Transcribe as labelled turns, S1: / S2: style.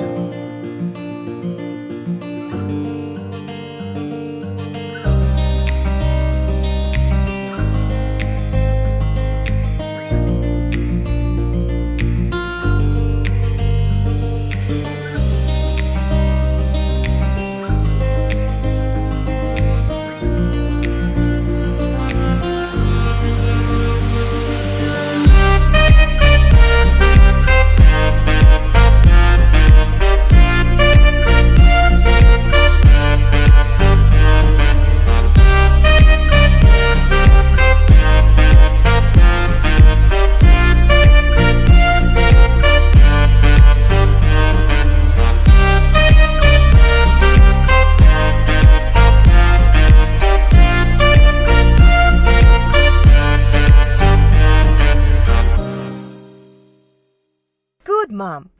S1: Good, Mom.